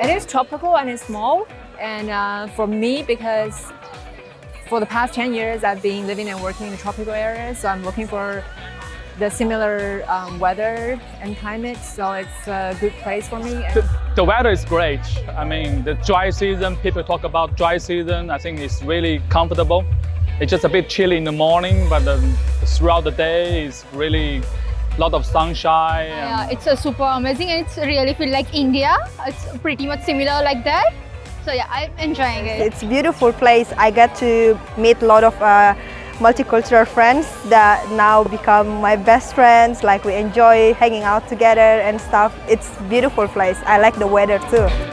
It is tropical and it's small. And uh, for me, because for the past 10 years, I've been living and working in tropical areas. So I'm looking for the similar um, weather and climate. So it's a good place for me. The, the weather is great. I mean, the dry season, people talk about dry season. I think it's really comfortable. It's just a bit chilly in the morning, but um, throughout the day, it's really a lot of sunshine. Yeah, it's uh, super amazing and it's really feel like India. It's pretty much similar like that. So yeah, I'm enjoying it. It's a beautiful place. I get to meet a lot of uh, multicultural friends that now become my best friends. Like we enjoy hanging out together and stuff. It's a beautiful place. I like the weather too.